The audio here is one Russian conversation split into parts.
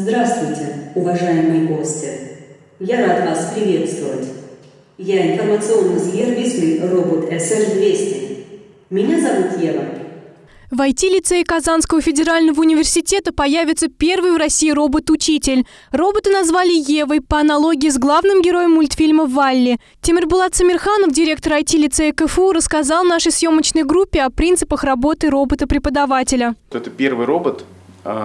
Здравствуйте, уважаемые гости! Я рад вас приветствовать. Я информационный сервисный робот SR-200. Меня зовут Ева. В IT-лицее Казанского федерального университета появится первый в России робот-учитель. Робота назвали Евой по аналогии с главным героем мультфильма «Валли». Тимирбулат Самирханов, директор IT-лицея КФУ, рассказал нашей съемочной группе о принципах работы робота-преподавателя. Это первый робот,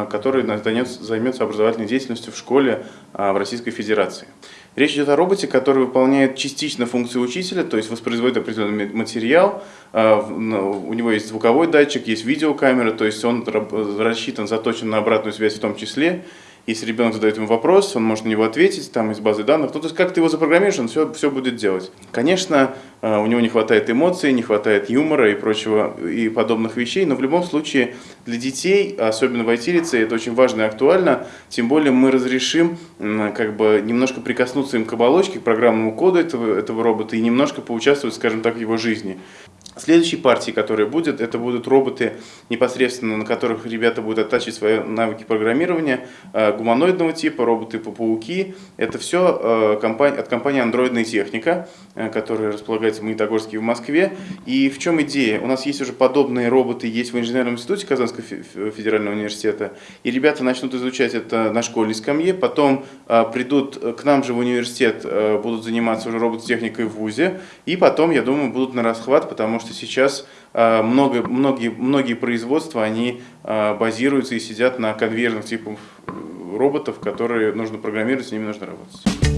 который займется образовательной деятельностью в школе а, в Российской Федерации. Речь идет о роботе, который выполняет частично функцию учителя, то есть воспроизводит определенный материал. А, у него есть звуковой датчик, есть видеокамера, то есть он рассчитан, заточен на обратную связь в том числе. Если ребенок задает ему вопрос, он может на него ответить там из базы данных. Ну, то есть как ты его запрограммируешь, он все, все будет делать. Конечно, а, у него не хватает эмоций, не хватает юмора и прочего, и подобных вещей, но в любом случае для детей, особенно в IT-лице, это очень важно и актуально, тем более мы разрешим как бы немножко прикоснуться им к оболочке, к программному коду этого, этого робота и немножко поучаствовать, скажем так, в его жизни. Следующей партией, которая будет, это будут роботы, непосредственно на которых ребята будут оттачивать свои навыки программирования, э, гуманоидного типа, роботы по пауки. Это все э, от компании «Андроидная техника», э, которая располагается в Магнитогорске и в Москве. И в чем идея? У нас есть уже подобные роботы, есть в инженерном институте Казанского федерального университета, и ребята начнут изучать это на школьной скамье, потом придут к нам же в университет, будут заниматься уже робототехникой в ВУЗе, и потом, я думаю, будут на расхват, потому что сейчас а, много, многие, многие производства, они а, базируются и сидят на конвейерных типах роботов, которые нужно программировать, с ними нужно работать.